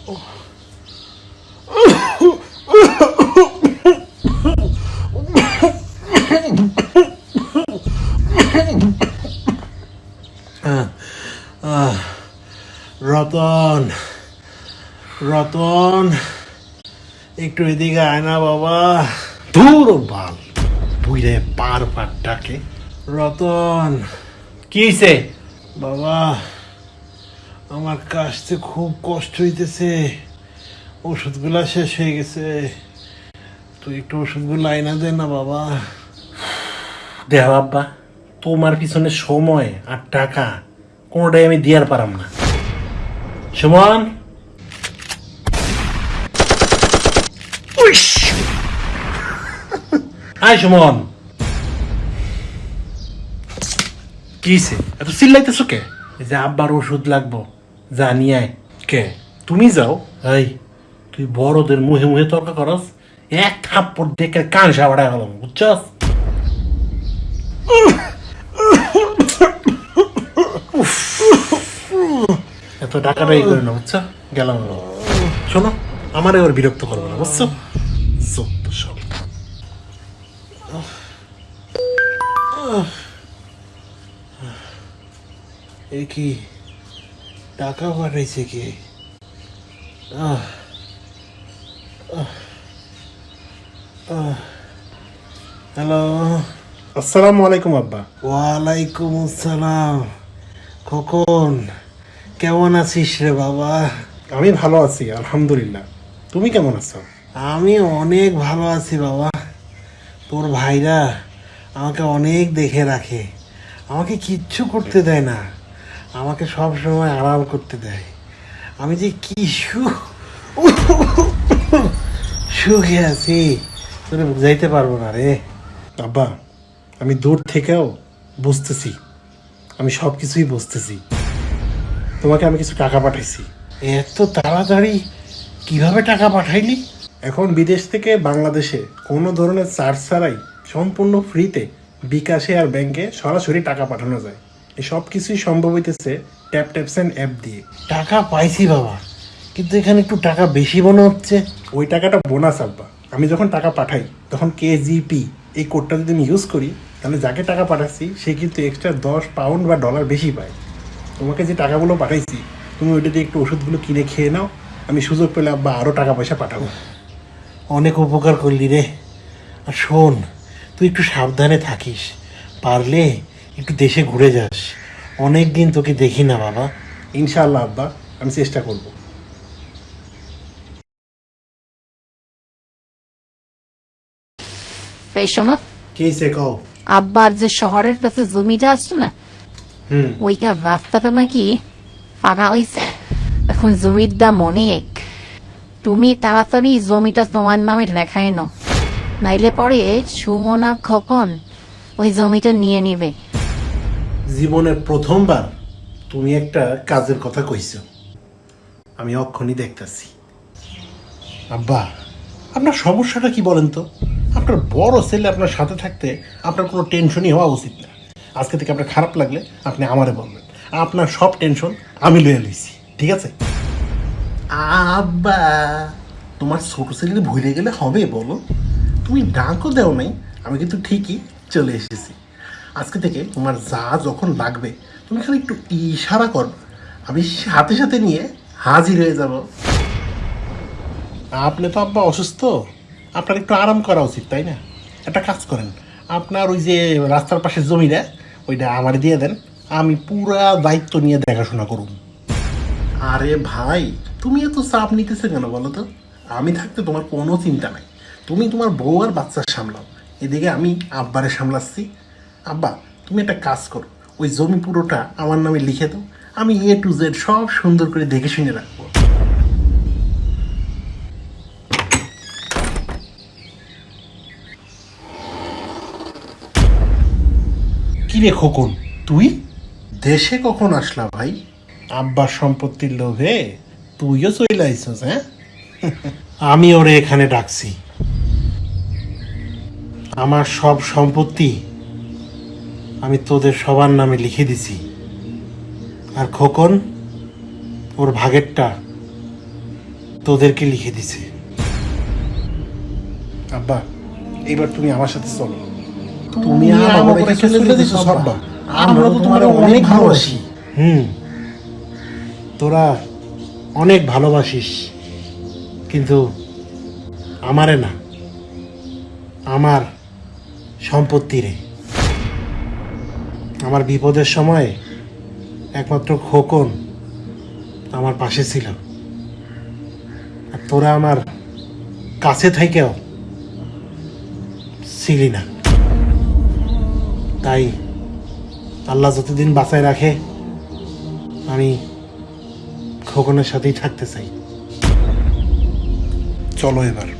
রতন রতন, একটু এদিকে আয় না বাবা। ধুর বাল বুঝে পার পাটটাকে। রতন, কি বাবা। আমার কাশতে খুব কষ্ট হইতেছে। ওষুধগুলা শেষ হয়ে গেছে। তুই একটু ওষুধগুলো আইনা দে না বাবা। দেহ আব্বা, তোমার পিছনে সময় আর টাকা, কোনোটাই আমি দিয়ার পারাম না। সুমন! আয় সুমন! কিছে এত চিল্লাইতেছো কে? যে আব্বার ওষুধ লাগবো। যা নিয়ে আয়। কে? তুমি যাও। এই তুই বড়দের মুহে মুহে তর্ক করস এক থাপ্পড় দেখে কান সাবাড়ায় গেলাম বুঝছস? এত টাকাটাই করে না বুঝছ? গেলাম শোনো আমার এবার বিরক্ত করব না বুঝছ? সব। কি? টাকা পাঠাইছে কে? আহ। হ্যালো। আসসালামু আলাইকুম আব্বা। ওয়ালাইকুম আসসালাম। খোকন কেমন আছিস রে বাবা? আমি ভালো আছি আলহামদুলিল্লাহ। তুমি কেমন আছো? আমি অনেক ভালো আছি বাবা। তোর ভাইরা আমাকে অনেক দেখে রাখে। আমাকে কিচ্ছু করতে দেয় না। আমাকে সব সময় আরাম করতে দেয়। আমি যে কি সুখ সুখে আছি তোরে বুঝাইতে পারব না রে। আব্বা আমি দূর থেকেও বুঝতেছি। আমি সব কিছুই বুঝতেছি। তোমাকে আমি কিছু টাকা পাঠাইছি। এত তাড়াতাড়ি কীভাবে টাকা পাঠাইলি? এখন বিদেশ থেকে বাংলাদেশে কোনো ধরনের চার্জ ছাড়াই সম্পূর্ণ ফ্রিতে বিকাশে আর ব্যাংকে সরাসরি টাকা পাঠানো যায়। সব কিছুই সম্ভব হইতেছে ট্যাপ ট্যাপস অ্যান্ড অ্যাপ দিয়ে। টাকা পাইছি বাবা কিন্তু এখানে একটু টাকা বেশি মনে হচ্ছে। ওই টাকাটা বোনাস আব্বা। আমি যখন টাকা পাঠাই তখন কেজিপি এই কোডটা যদি আমি ইউজ করি তাহলে যাকে টাকা পাঠাচ্ছি সে কিন্তু এক্সট্রা দশ পাউন্ড বা ডলার বেশি পায়। তোমাকে যে টাকাগুলো পাঠাইছি তুমি ওইটা দিয়ে একটু ওষুধগুলো কিনে খেয়ে নাও আমি সুযোগ পেলে আব্বা আরও টাকা পয়সা পাঠাবো। অনেক উপকার করলি রে। আর শোন তুই একটু সাবধানে থাকিস। পারলে একটু দেশে ঘুরে যাস। অনেক দিন তোকে দেখি না বাবা। ইনশাআল্লাহ আব্বা আমি চেষ্টা করব। শোনো। কে সে কও? আব্বার যে শহরের কাছে জমিটা আছে না ওইটা রাস্তাটা নাকি ফাঁকা হয়েছে এখন জমির দাম অনেক। তুমি তাড়াতাড়ি জমিটা তোমার নামে লেখায় নাও। নাইলে পরে সুমনা খকন ওই জমিটা নিয়ে নিবে। জীবনের প্রথমবার তুমি একটা কাজের কথা কইছো। আমি অক্ষণই দেখতাছি। আব্বা, আপনার সমস্যাটা কি বলেন তো? আপনার বড় ছেলে আপনার সাথে থাকতে আপনার কোনো টেনশনই হওয়া উচিত না। আজকে থেকে আপনার খারাপ লাগলে আপনি আমারে বলবেন। আপনার সব টেনশন আমি লয়ে লইছি, ঠিক আছে? আব্বা, তোমার ছোট ছেলে ভুলে গেলে হবে বলো। তুমি ডাকও দেও নাই, আমি কিন্তু ঠিকই চলে এসেছি। আজকে থেকে তোমার যা যখন লাগবে তুমি খালি একটু ইশারা কর আমি সাথে সাথে নিয়ে হাজির হয়ে যাব। আপনি তো আব্বা অসুস্থ। আপনার একটু আরাম করা উচিত তাই না? একটা কাজ করেন আপনার ওই যে রাস্তার পাশে জমিটা ওইটা আমার দিয়ে দেন। আমি পুরা দায়িত্ব নিয়ে দেখাশোনা করুন আরে ভাই তুমি এত চাপ নিতেছে কেন বলো তো? আমি থাকতে তোমার কোনো চিন্তা নাই। তুমি তোমার বউ আর বাচ্চার সামলাও। এদিকে আমি আব্বারে সামলাচ্ছি। আব্বা তুমি একটা কাজ করো। ওই জমি পুরোটা আমার নামে লিখে দাও। আমি এ টু জেড সব সুন্দর করে দেখে শুনে রাখব। কি রে খোকন তুই? দেশে কখন আসলা ভাই? আব্বার সম্পত্তির লোভে তুইও চলে আইসস হ্যাঁ? আমি ওরে এখানে ডাকছি। আমার সব সম্পত্তি আমি তোদের সবার নামে লিখে দিছি। আর খোকন ওর ভাগেরটা তোদেরকে লিখে দিছে। আব্বা এইবার তুমি আমার সাথে চলো। তুমি চলে দিছো আমরা তো তোমার অনেক ভালোবাসি। হুম। তোরা অনেক ভালোবাসিস কিন্তু আমারে না। আমার সম্পত্তি রে। আমার বিপদের সময় একমাত্র খোকন আমার পাশে ছিল। আর তোরা আমার কাছে থেকেও ছিলি না। তাই আল্লাহ যতদিন বাঁচায় রাখে, আমি খোকনের সাথেই থাকতে চাই। চলো এবার।